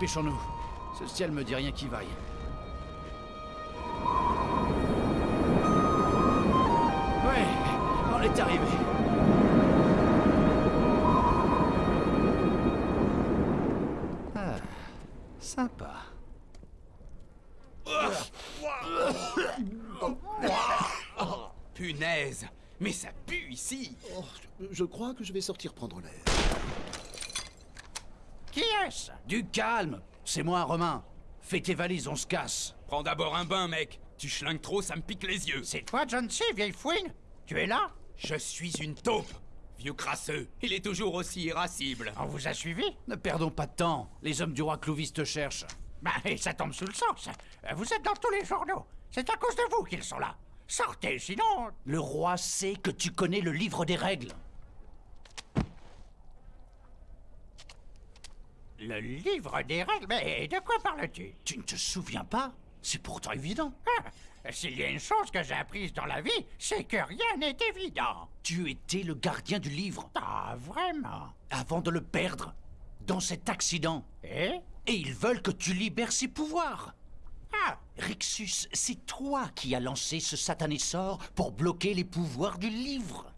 dépêchons-nous. Ce ciel me dit rien qui vaille. Ouais, on est arrivé. Ah, sympa. Punaise Mais ça pue ici Oh, je crois que je vais sortir prendre l'air. Qui est-ce? Du calme C'est moi, Romain. Fais tes valises, on se casse. Prends d'abord un bain, mec Tu schlingues trop, ça me pique les yeux C'est toi, John C., vieille fouine? Tu es là? Je suis une taupe Vieux crasseux Il est toujours aussi irascible On vous a suivi? Ne perdons pas de temps. Les hommes du roi Clovis te cherchent. Bah, et ça tombe sous le sens. Vous êtes dans tous les journaux. C'est à cause de vous qu'ils sont là. Sortez, sinon... Le roi sait que tu connais le livre des règles. Le livre des règles Mais de quoi parles-tu? Tu ne te souviens pas? C'est pourtant évident. Ah, S'il y a une chose que j'ai apprise dans la vie, c'est que rien n'est évident. Tu étais le gardien du livre Ah, vraiment? Avant de le perdre dans cet accident. Eh Et ils veulent que tu libères ses pouvoirs. Ah, Rixus, c'est toi qui as lancé ce satané sort pour bloquer les pouvoirs du livre.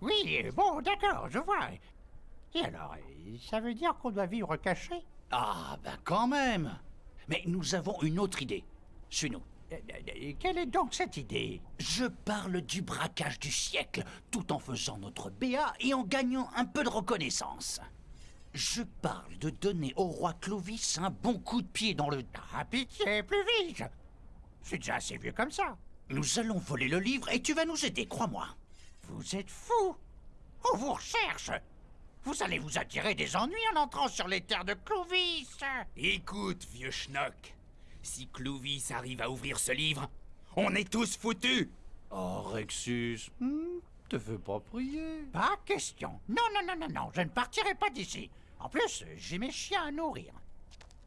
oui, bon, d'accord, je vois. Et alors, ça veut dire qu'on doit vivre caché? Ah, ben quand même. Mais nous avons une autre idée. Suis-nous. Euh, euh, Quelle est donc cette idée? Je parle du braquage du siècle, tout en faisant notre BA et en gagnant un peu de reconnaissance. Je parle de donner au roi Clovis un bon coup de pied dans le... Ah, pitié, plus vite suis déjà assez vieux comme ça. Nous allons voler le livre et tu vas nous aider, crois-moi. Vous êtes fou On vous recherche Vous allez vous attirer des ennuis en entrant sur les terres de Clovis. Écoute, vieux schnock. Si Clovis arrive à ouvrir ce livre, on est tous foutus. Oh, Rexus, te fais pas prier. Pas question. Non, non, non, non, non, je ne partirai pas d'ici. En plus, j'ai mes chiens à nourrir.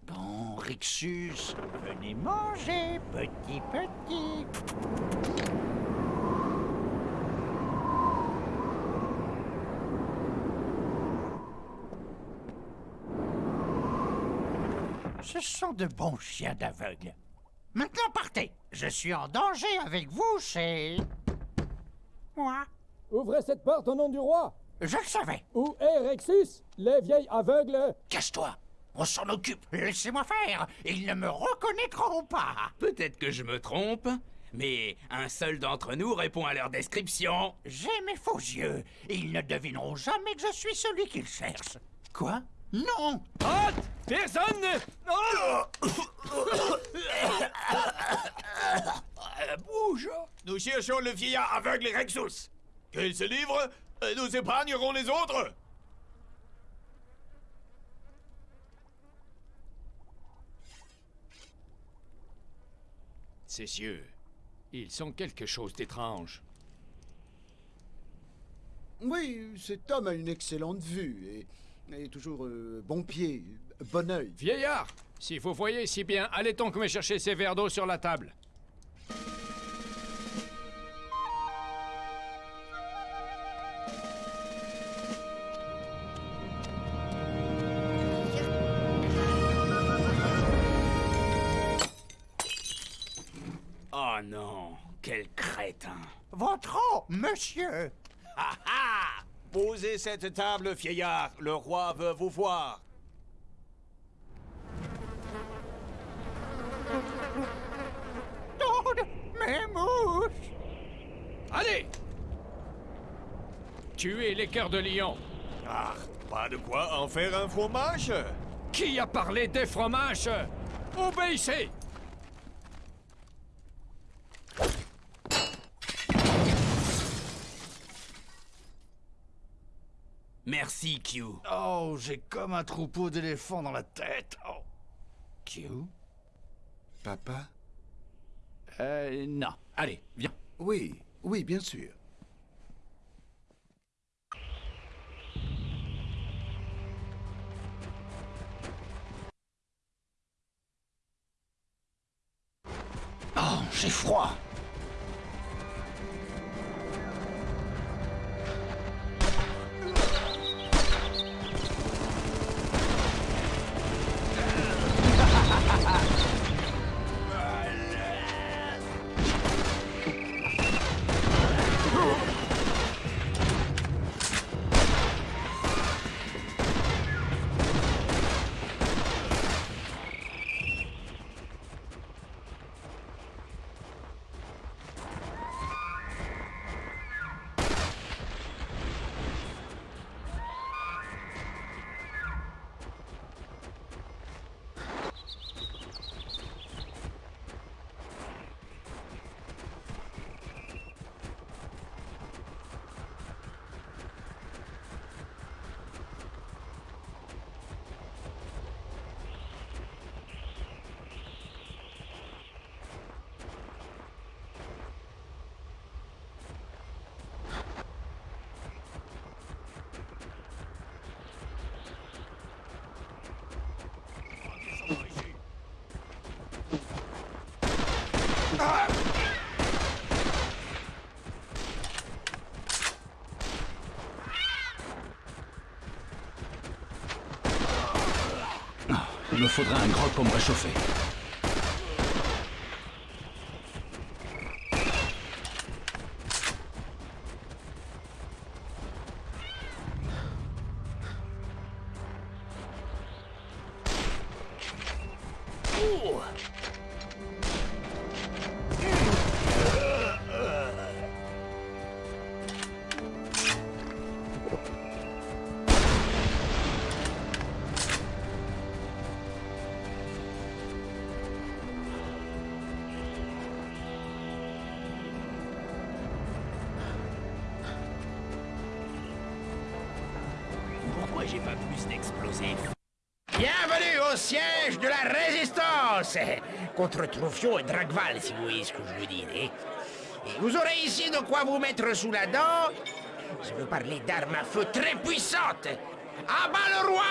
Bon, Rexus, Venez manger, petit, petit Ce sont de bons chiens d'aveugle. Maintenant partez Je suis en danger avec vous, c'est... Moi Ouvrez cette porte au nom du roi Je le savais Où est Rexus Les vieilles aveugles? Cache-toi. On s'en occupe. Laissez-moi faire Ils ne me reconnaîtront pas Peut-être que je me trompe, mais un seul d'entre nous répond à leur description. J'ai mes faux yeux, et ils ne devineront jamais que je suis celui qu'ils cherchent. Quoi? Non Haute Personne ne... Bouge Nous cherchons le vieillard aveugle Rexus. Qu'il se livre, et nous épargnerons les autres. Ces yeux, ils sont quelque chose d'étrange. Oui, cet homme a une excellente vue et, et toujours euh, bon pied, bon œil. Vieillard, si vous voyez si bien, allez donc me chercher ces verres d'eau sur la table. Oh non, quel crétin Votre eau, monsieur Cette table, vieillard. Le roi veut vous voir. Toutes mes mouches Allez Tuez les cœurs de lion. Ah, pas de quoi en faire un fromage Qui a parlé des fromages? Obéissez Merci, Q. Oh, j'ai comme un troupeau d'éléphants dans la tête. Oh. Q? Papa? Euh, non. Allez, viens. Oui, oui, bien sûr. Oh, j'ai froid. Il me faudrait un grog pour me réchauffer. J'ai pas plus d'explosifs Bienvenue au siège de la résistance Contre Troufion et Dragval, si vous voyez ce que je veux dire. hein. Et vous aurez ici de quoi vous mettre sous la dent. Je veux parler d'armes à feu très puissantes. À bas le roi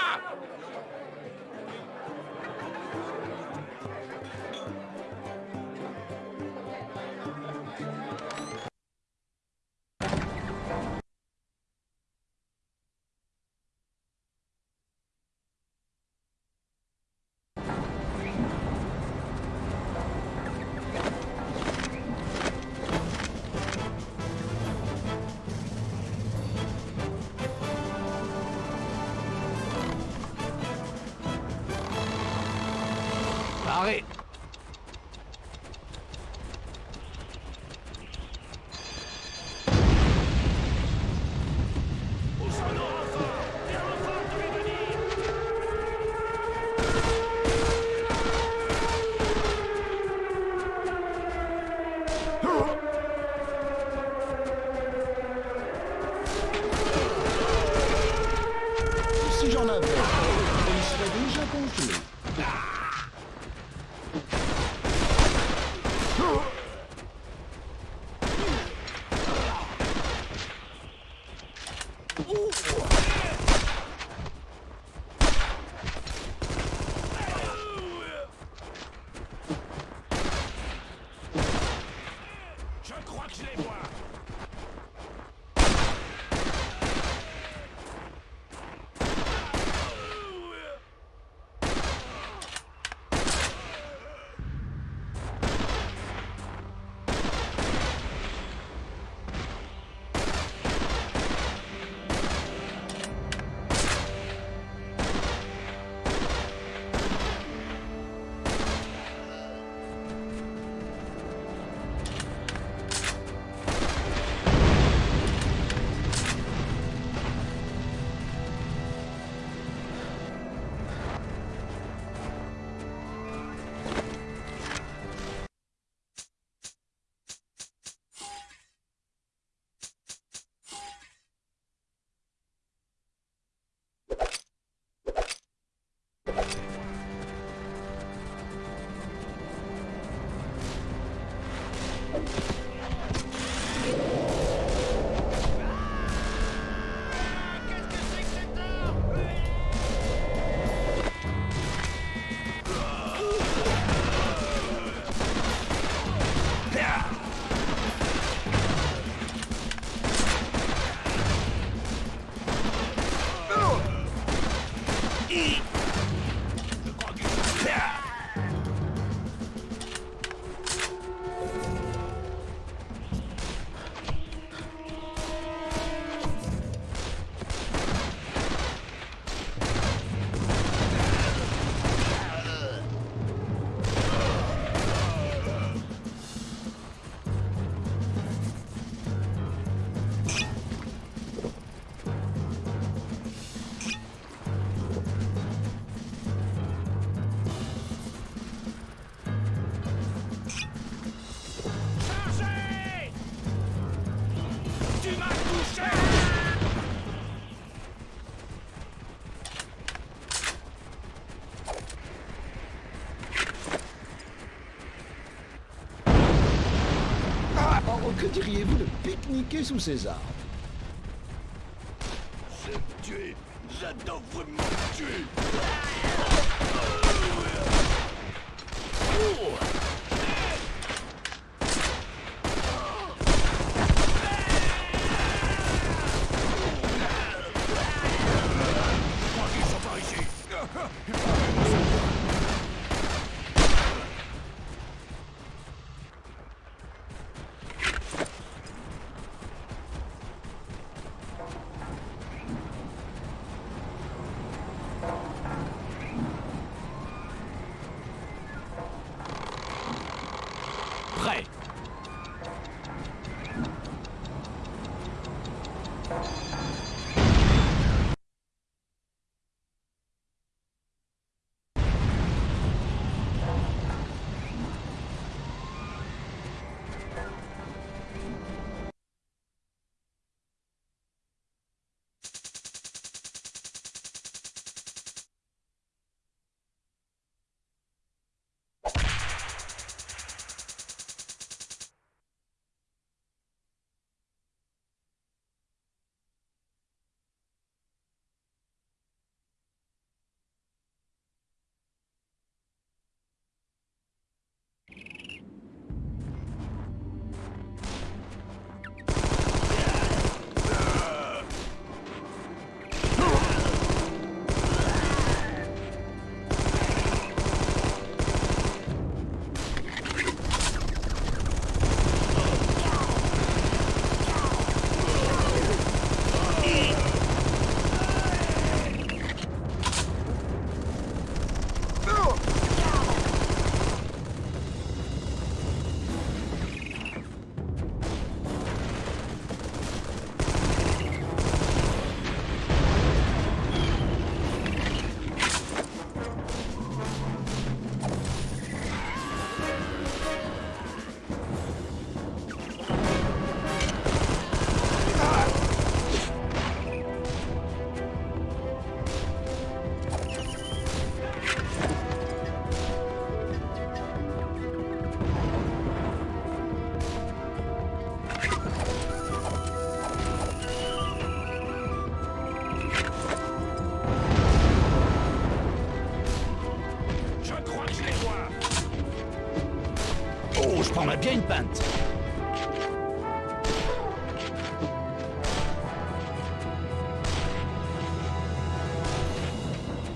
de pique-niquer sous ces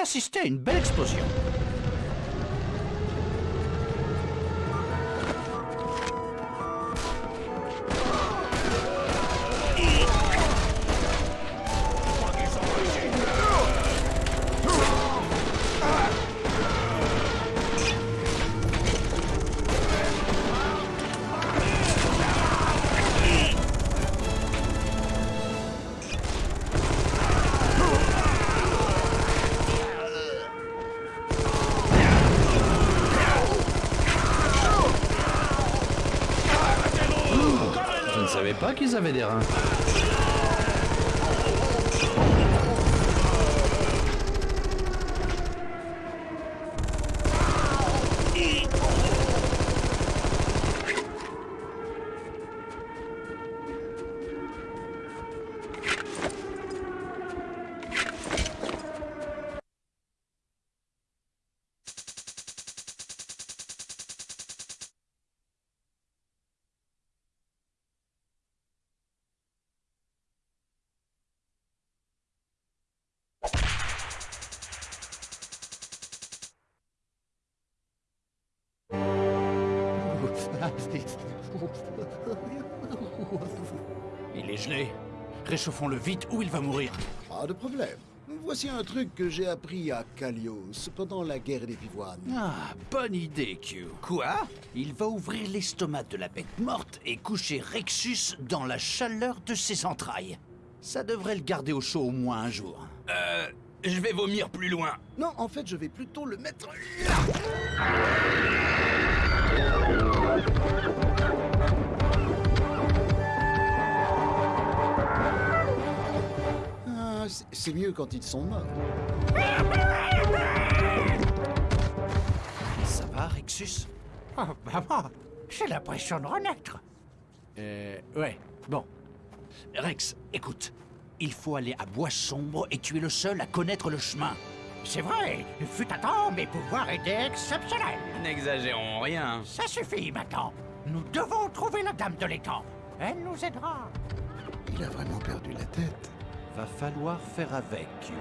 j'aime assister à une belle explosion. Qu'ils avaient des. Gelé. Réchauffons-le vite ou il va mourir. Pas de problème. Voici un truc que j'ai appris à Kalios pendant la guerre des pivoines. Ah, bonne idée, Q. Quoi? Il va ouvrir l'estomac de la bête morte et coucher Rexus dans la chaleur de ses entrailles. Ça devrait le garder au chaud au moins un jour. Euh, je vais vomir plus loin. Non, en fait, je vais plutôt le mettre là. C'est- c'est mieux quand ils sont morts. Ça va, Rexus Oh, maman, j'ai l'impression de renaître. Euh, ouais, bon. Rex, écoute. Il faut aller à Bois Sombre et tu es le seul à connaître le chemin. C'est vrai, il fut un temps, mes pouvoirs étaient exceptionnels. N'exagérons rien. Ça suffit maintenant. Nous devons trouver la dame de l'étang. Elle nous aidera. Il a vraiment perdu la tête. Va falloir faire avec.